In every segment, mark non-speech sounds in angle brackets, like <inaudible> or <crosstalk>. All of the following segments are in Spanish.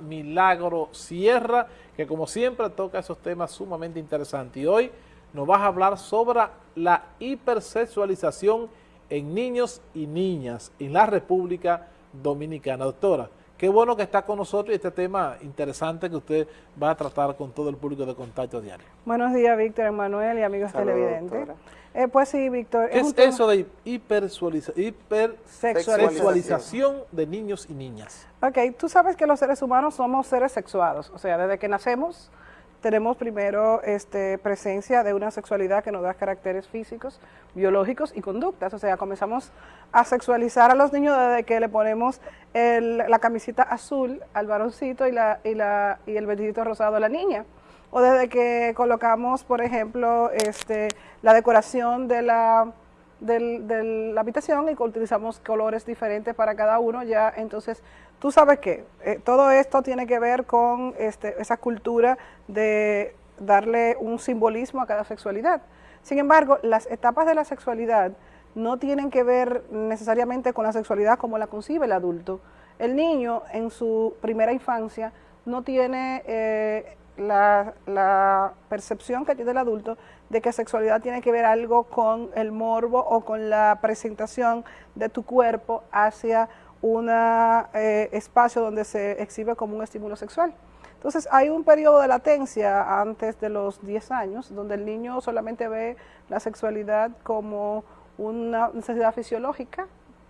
Milagro Sierra, que como siempre toca esos temas sumamente interesantes. Y hoy nos vas a hablar sobre la hipersexualización en niños y niñas en la República Dominicana. Doctora, qué bueno que está con nosotros y este tema interesante que usted va a tratar con todo el público de Contacto Diario. Buenos días, Víctor Emanuel y amigos televidentes. Eh, pues sí, Víctor. ¿Qué es, eso de hipersexualización de niños y niñas? Ok, tú sabes que los seres humanos somos seres sexuados, o sea, desde que nacemos tenemos primero este, presencia de una sexualidad que nos da caracteres físicos, biológicos y conductas. O sea, comenzamos a sexualizar a los niños desde que le ponemos la camisita azul al varoncito y, la, y, la, y el vestidito rosado a la niña. O desde que colocamos, por ejemplo, este, la decoración de la, de la habitación y utilizamos colores diferentes para cada uno, ya entonces tú sabes que eh, todo esto tiene que ver con este, esa cultura de darle un simbolismo a cada sexualidad. Sin embargo, las etapas de la sexualidad no tienen que ver necesariamente con la sexualidad como la concibe el adulto. El niño en su primera infancia no tiene eh, la, percepción que tiene el adulto de que sexualidad tiene que ver algo con el morbo o con la presentación de tu cuerpo hacia un eh, espacio donde se exhibe como un estímulo sexual. Entonces hay un periodo de latencia antes de los 10 años, donde el niño solamente ve la sexualidad como una necesidad fisiológica,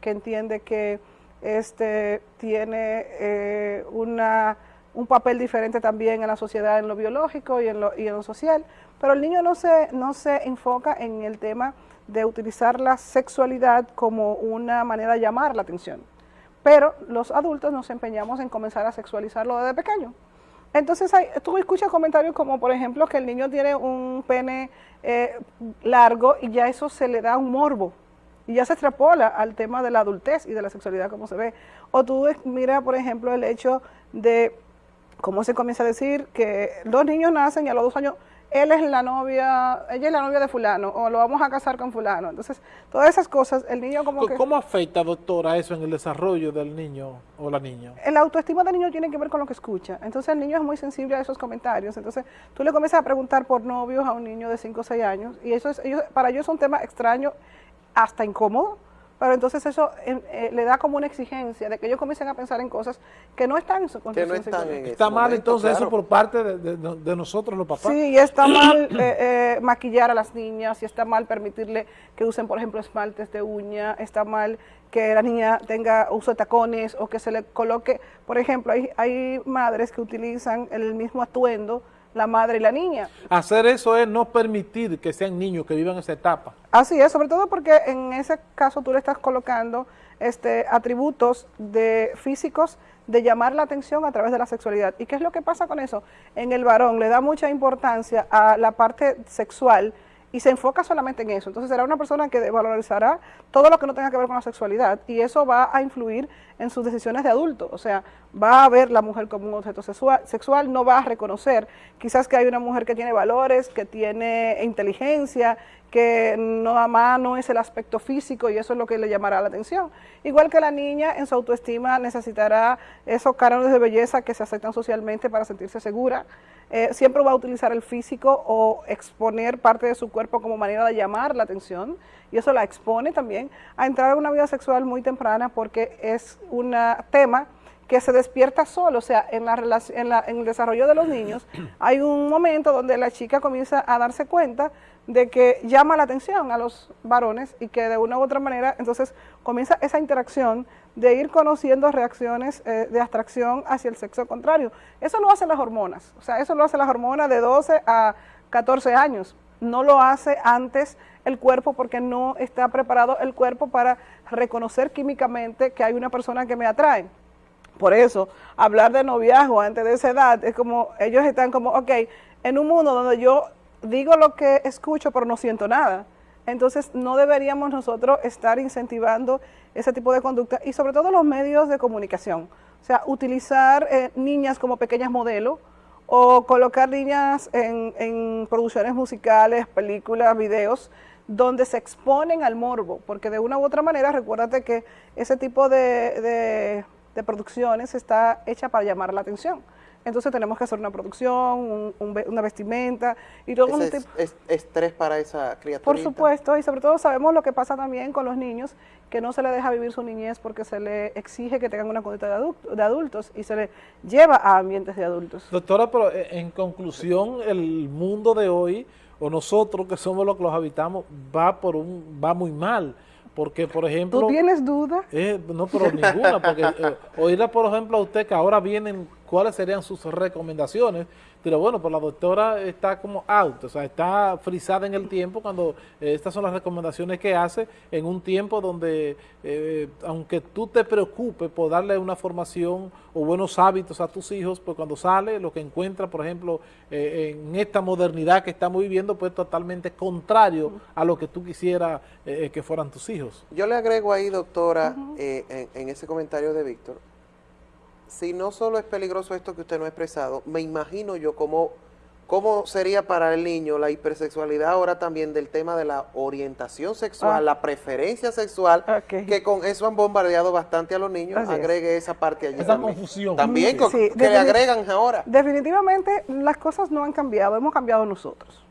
que entiende que este, tiene eh, una, un papel diferente también en la sociedad en lo biológico y en lo, y en lo social, pero el niño no se, no se enfoca en el tema de utilizar la sexualidad como una manera de llamar la atención pero los adultos nos empeñamos en comenzar a sexualizarlo desde pequeño. Entonces hay, tú escuchas comentarios como por ejemplo que el niño tiene un pene eh, largo y ya eso se le da un morbo y ya se extrapola al tema de la adultez y de la sexualidad como se ve. O tú mira por ejemplo el hecho de cómo se comienza a decir que los niños nacen y a los dos años él es la novia, ella es la novia de fulano, o lo vamos a casar con fulano. Entonces, todas esas cosas, el niño como que... ¿Cómo afecta, doctora, eso en el desarrollo del niño o la niña? El autoestima del niño tiene que ver con lo que escucha. Entonces, el niño es muy sensible a esos comentarios. Entonces, tú le comienzas a preguntar por novios a un niño de 5 o 6 años, y eso es, para ellos es un tema extraño, hasta incómodo, pero entonces eso eh, le da como una exigencia de que ellos comiencen a pensar en cosas que no están en su conciencia. No está mal entonces eso por parte de, nosotros los papás. Sí, y está mal eh, eh, maquillar a las niñas, y está mal permitirle que usen, por ejemplo, esmaltes de uña, está mal que la niña tenga uso de tacones o que se le coloque, por ejemplo, hay, hay madres que utilizan el mismo atuendo la madre y la niña. Hacer eso es no permitir que sean niños que vivan esa etapa. Así es, sobre todo porque en ese caso tú le estás colocando este, atributos de físicos de llamar la atención a través de la sexualidad. ¿Y qué es lo que pasa con eso? En el varón le da mucha importancia a la parte sexual y se enfoca solamente en eso. Entonces será una persona que valorizará todo lo que no tenga que ver con la sexualidad y eso va a influir en sus decisiones de adulto. O sea, va a ver la mujer como un objeto sexual, no va a reconocer quizás que hay una mujer que tiene valores, que tiene inteligencia, que no más no es el aspecto físico y eso es lo que le llamará la atención. Igual que la niña en su autoestima necesitará esos cánones de belleza que se aceptan socialmente para sentirse segura. Eh, siempre va a utilizar el físico o exponer parte de su cuerpo como manera de llamar la atención y eso la expone también a entrar en una vida sexual muy temprana porque es un tema que se despierta solo, o sea, en, la en, la, en el desarrollo de los niños <clears throat> hay un momento donde la chica comienza a darse cuenta de que llama la atención a los varones y que de una u otra manera entonces comienza esa interacción de ir conociendo reacciones eh, de abstracción hacia el sexo contrario. Eso lo hacen las hormonas, o sea, eso lo hace las hormonas de 12 a 14 años, no lo hace antes el cuerpo porque no está preparado el cuerpo para reconocer químicamente que hay una persona que me atrae. Por eso, hablar de noviazgo antes de esa edad es como, ellos están como, ok, en un mundo donde yo digo lo que escucho pero no siento nada. Entonces no deberíamos nosotros estar incentivando ese tipo de conducta y sobre todo los medios de comunicación. O sea, utilizar eh, niñas como pequeñas modelos o colocar niñas en, producciones musicales, películas, videos, donde se exponen al morbo, porque de una u otra manera, recuérdate que ese tipo de de producciones está hecha para llamar la atención. Entonces tenemos que hacer una producción, una vestimenta y todo es, es, estrés para esa criatura. Por supuesto, y sobre todo sabemos lo que pasa también con los niños, que no se les deja vivir su niñez porque se les exige que tengan una conducta de, adultos y se les lleva a ambientes de adultos. Doctora, pero eh, en conclusión, el mundo de hoy, o nosotros que somos los que los habitamos, va, por un, va muy mal. Porque, por ejemplo... ¿Tú tienes duda? Eh, no, pero ninguna, porque eh, oírle, por ejemplo, a usted que ahora vienen, ¿cuáles serían sus recomendaciones? Pero bueno, pues la doctora está como out, o sea, está frisada en el tiempo cuando eh, estas son las recomendaciones que hace en un tiempo donde, eh, aunque tú te preocupes por darle una formación o buenos hábitos a tus hijos, pues cuando sale lo que encuentra, por ejemplo, eh, en esta modernidad que estamos viviendo, pues totalmente contrario a lo que tú quisieras que fueran tus hijos. Yo le agrego ahí, doctora, en ese comentario de Víctor, si no solo es peligroso esto que usted no ha expresado, me imagino yo cómo, cómo sería para el niño la hipersexualidad ahora también del tema de la orientación sexual, ah. la preferencia sexual, que con eso han bombardeado bastante a los niños, agregue esa parte allí. Esa confusión. También que le agregan ahora. Definitivamente las cosas no han cambiado, hemos cambiado nosotros.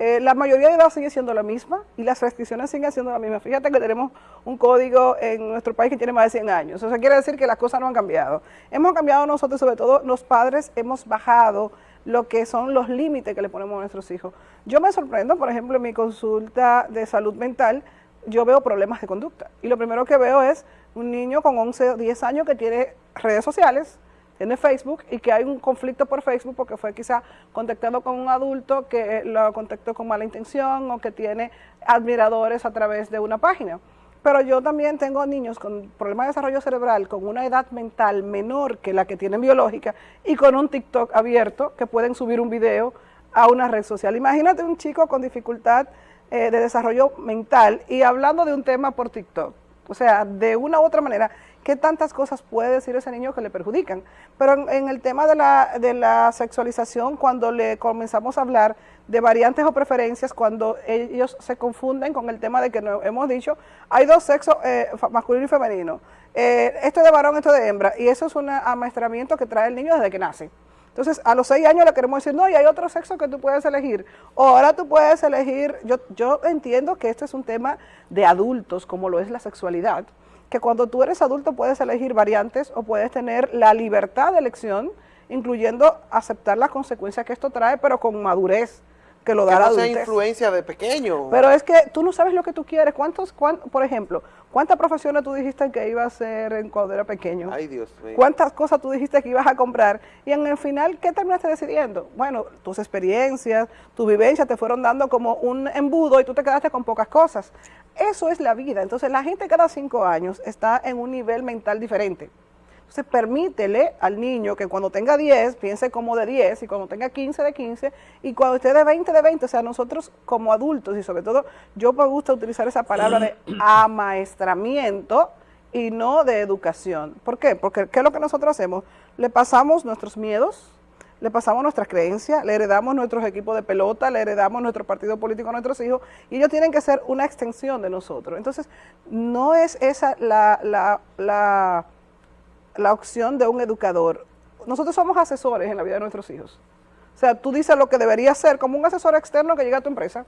Eh, la mayoría de edad sigue siendo la misma y las restricciones siguen siendo las mismas. Fíjate que tenemos un código en nuestro país que tiene más de 100 años. Eso quiere decir que las cosas no han cambiado. Hemos cambiado nosotros, sobre todo los padres, hemos bajado lo que son los límites que le ponemos a nuestros hijos. Yo me sorprendo, por ejemplo, en mi consulta de salud mental, yo veo problemas de conducta. Y lo primero que veo es un niño con 11 o 10 años que tiene redes sociales, tiene Facebook y que hay un conflicto por Facebook porque fue quizá contactado con un adulto que lo contactó con mala intención o que tiene admiradores a través de una página. Pero yo también tengo niños con problemas de desarrollo cerebral con una edad mental menor que la que tienen biológica y con un TikTok abierto que pueden subir un video a una red social. Imagínate un chico con dificultad eh, de desarrollo mental y hablando de un tema por TikTok. O sea, de una u otra manera, ¿qué tantas cosas puede decir ese niño que le perjudican? Pero en, el tema de la, sexualización, cuando le comenzamos a hablar de variantes o preferencias, cuando ellos se confunden con el tema de que no, hemos dicho, hay dos sexos, eh, masculino y femenino, eh, esto es de varón, esto es de hembra, y eso es un amaestramiento que trae el niño desde que nace. Entonces, a los seis años le queremos decir, no, y hay otro sexo que tú puedes elegir. O ahora tú puedes elegir, yo, yo entiendo que esto es un tema de adultos, como lo es la sexualidad, que cuando tú eres adulto puedes elegir variantes o puedes tener la libertad de elección, incluyendo aceptar las consecuencias que esto trae, pero con madurez que lo da la no sea influencia de pequeño. Pero es que tú no sabes lo que tú quieres. ¿Cuántos, por ejemplo, cuántas profesiones tú dijiste que ibas a hacer cuando era pequeño? Ay, Dios mío. ¿Cuántas cosas tú dijiste que ibas a comprar? Y en el final, ¿qué terminaste decidiendo? Bueno, tus experiencias, tu vivencia te fueron dando como un embudo y tú te quedaste con pocas cosas. Eso es la vida. Entonces, la gente cada cinco años está en un nivel mental diferente. Entonces, permítele al niño que cuando tenga 10, piense como de 10, y cuando tenga 15, de 15, y cuando esté de 20, de 20. O sea, nosotros como adultos, y sobre todo, yo me gusta utilizar esa palabra de <clears throat> amaestramiento y no de educación. ¿Por qué? Porque ¿qué es lo que nosotros hacemos? Le pasamos nuestros miedos, le pasamos nuestras creencias, le heredamos nuestros equipos de pelota, le heredamos nuestro partido político a nuestros hijos y ellos tienen que ser una extensión de nosotros. Entonces, no es esa la, la, la la opción de un educador. Nosotros somos asesores en la vida de nuestros hijos. O sea, tú dices lo que debería ser como un asesor externo que llega a tu empresa,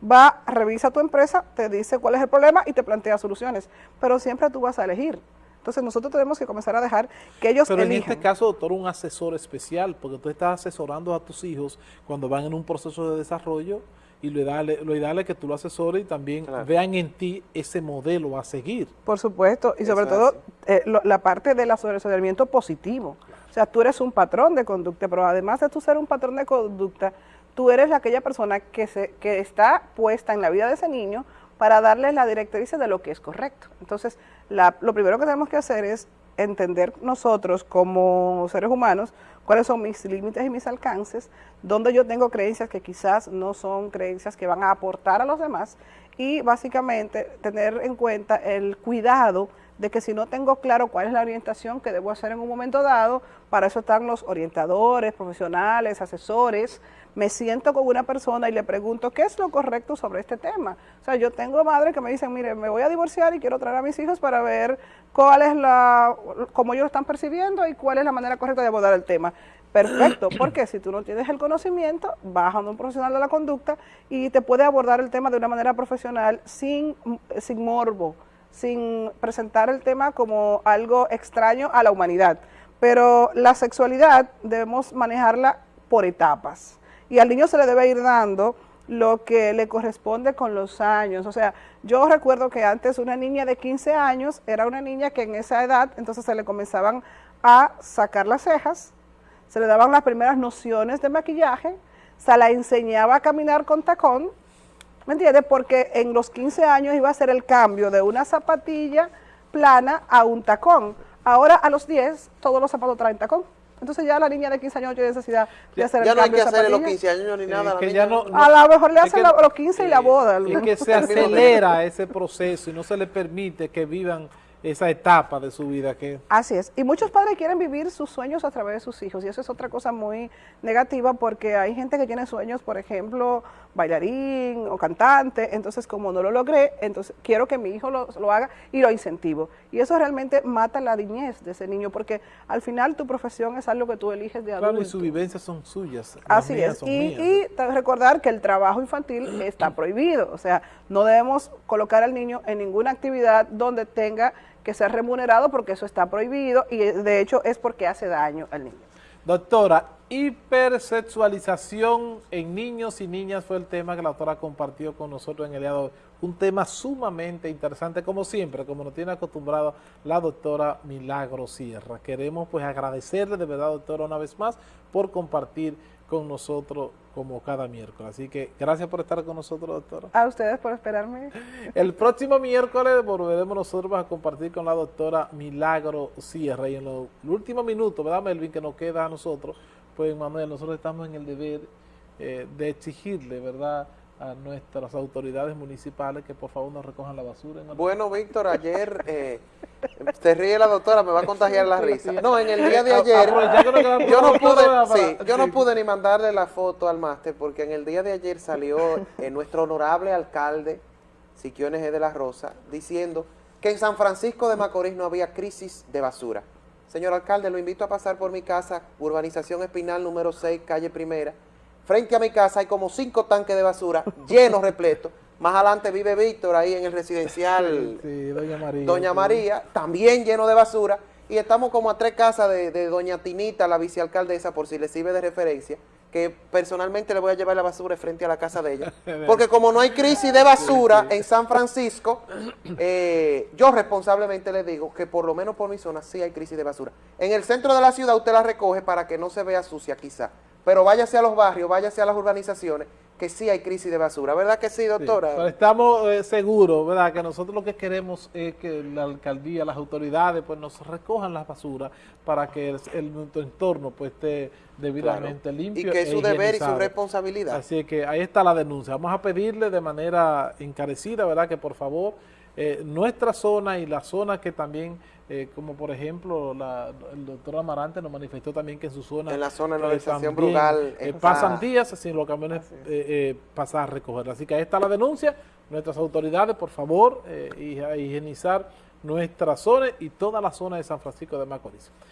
va, revisa tu empresa, te dice cuál es el problema y te plantea soluciones. Pero siempre tú vas a elegir. Entonces nosotros tenemos que comenzar a dejar que ellos Pero en este caso, doctor, un asesor especial, porque tú estás asesorando a tus hijos cuando van en un proceso de desarrollo y lo ideal, lo ideal es que tú lo asesores y también vean en ti ese modelo a seguir. Por supuesto, y sobre todo eh, la parte del asesoramiento positivo. O sea, tú eres un patrón de conducta, pero además de tú ser un patrón de conducta, tú eres aquella persona que, se, que está puesta en la vida de ese niño para darle la directriz de lo que es correcto. Entonces, lo primero que tenemos que hacer es entender nosotros como seres humanos cuáles son mis límites y mis alcances, donde yo tengo creencias que quizás no son creencias que van a aportar a los demás y básicamente tener en cuenta el cuidado de que si no tengo claro cuál es la orientación que debo hacer en un momento dado, para eso están los orientadores, profesionales, asesores, me siento con una persona y le pregunto qué es lo correcto sobre este tema. O sea, yo tengo madres que me dicen, mire, me voy a divorciar y quiero traer a mis hijos para ver cuál es la, cómo ellos lo están percibiendo y cuál es la manera correcta de abordar el tema. Perfecto, <clears throat> porque si tú no tienes el conocimiento, vas a un profesional de la conducta y te puede abordar el tema de una manera profesional sin, sin morbo, sin presentar el tema como algo extraño a la humanidad. Pero la sexualidad debemos manejarla por etapas y al niño se le debe ir dando lo que le corresponde con los años. O sea, yo recuerdo que antes una niña de 15 años era una niña que en esa edad entonces se le comenzaban a sacar las cejas, se le daban las primeras nociones de maquillaje, se la enseñaba a caminar con tacón, ¿me entiendes? Porque en los 15 años iba a ser el cambio de una zapatilla plana a un tacón. Ahora a los 10 todos los zapatos traen tacón. Entonces ya la niña de 15 años no tiene necesidad de hacer ya el no hay cambio que hacer los zapatilla. 15 años ni nada. la que niña ya no- no- A lo mejor le hacen los 15 y la boda. Es que se <laughs> acelera ese proceso y no se le permite que vivan esa etapa de su vida que Así es. Y muchos padres quieren vivir sus sueños a través de sus hijos. Y eso es otra cosa muy negativa porque hay gente que tiene sueños, por ejemplo, bailarín o cantante. Entonces, como no lo logré, entonces quiero que mi hijo lo, lo haga y lo incentivo. Y eso realmente mata la niñez de ese niño porque al final tu profesión es algo que tú eliges de adulto. claro y sus vivencias son suyas. Así mías es. son Y, mías. y recordar que el trabajo infantil <clears throat> está prohibido. O sea, no debemos colocar al niño en ninguna actividad donde tenga que ser remunerado porque eso está prohibido y de hecho es porque hace daño al niño. Doctora, hipersexualización en niños y niñas fue el tema que la doctora compartió con nosotros en el día de hoy. Un tema sumamente interesante, como siempre, como nos tiene acostumbrado la doctora Milagro Sierra. Queremos pues agradecerle de verdad, doctora, una vez más por compartir con nosotros como cada miércoles. Así que gracias por estar con nosotros, doctora. A ustedes por esperarme. El próximo miércoles volveremos nosotros a compartir con la doctora Milagro Sierra y en los últimos minutos, ¿verdad, Melvin? Que nos queda a nosotros, pues Manuel, nosotros estamos en el deber eh, de exigirle, ¿verdad?, a nuestras autoridades municipales que por favor nos recojan la basura. Bueno, Víctor, ayer eh, se ríe la doctora, me va a <laughs> contagiar la risa. No, en el día de ayer quedan yo no pude, sí, yo no pude ni mandarle la foto al máster porque en el día de ayer salió eh, nuestro honorable alcalde Siquio NG de la Rosa diciendo que en San Francisco de Macorís no había crisis de basura. Señor alcalde, lo invito a pasar por mi casa, urbanización Espinal número 6, calle Primera. Frente a mi casa hay como cinco tanques de basura <laughs> llenos, repletos. Más adelante vive Víctor ahí en el residencial <laughs> Sí, doña María. Doña sí. María, también lleno de basura, y estamos como a tres casas de, de Doña Tinita, la vicealcaldesa, por si le sirve de referencia, que personalmente le voy a llevar la basura frente a la casa de ella. <laughs> Porque como no hay crisis de basura en San Francisco, eh, yo responsablemente le digo que por lo menos por mi zona sí hay crisis de basura. En el centro de la ciudad usted la recoge para que no se vea sucia quizá, pero váyase a los barrios, váyase a las urbanizaciones, que sí hay crisis de basura. ¿Verdad que sí, Sí, doctora? pero estamos eh, seguros, ¿verdad? Que nosotros lo que queremos es que la alcaldía, las autoridades, pues nos recojan las basuras para que el, el- nuestro entorno pues esté debidamente Claro. limpio. Y que es e su deber y su responsabilidad. Así que ahí está la denuncia. Vamos a pedirle de manera encarecida, ¿verdad? Que por favor eh, nuestra zona y la zona que también, eh, como por ejemplo la, el doctor Amarante nos manifestó también que en su zona... En la zona de la eh, Brugal eh, pasan días sin los camiones pasar a recoger. Así que ahí está la denuncia. Nuestras autoridades, por favor, higienizar nuestra zona y toda la zona de San Francisco de Macorís.